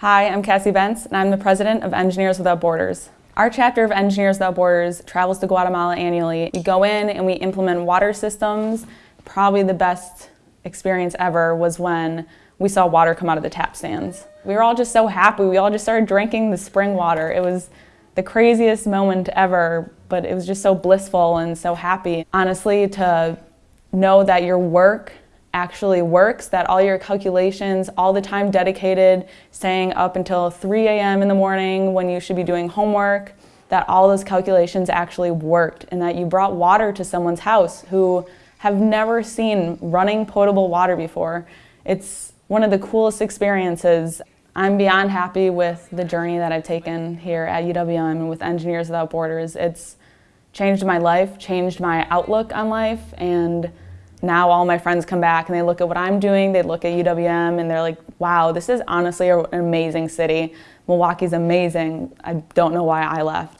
Hi, I'm Cassie Bentz, and I'm the president of Engineers Without Borders. Our chapter of Engineers Without Borders travels to Guatemala annually. We go in and we implement water systems. Probably the best experience ever was when we saw water come out of the tap stands. We were all just so happy. We all just started drinking the spring water. It was the craziest moment ever, but it was just so blissful and so happy. Honestly, to know that your work actually works, that all your calculations, all the time dedicated, staying up until 3 a.m. in the morning when you should be doing homework, that all those calculations actually worked and that you brought water to someone's house who have never seen running potable water before. It's one of the coolest experiences. I'm beyond happy with the journey that I've taken here at UWM and with Engineers Without Borders. It's changed my life, changed my outlook on life, and now all my friends come back and they look at what I'm doing, they look at UWM and they're like, wow, this is honestly an amazing city. Milwaukee's amazing. I don't know why I left.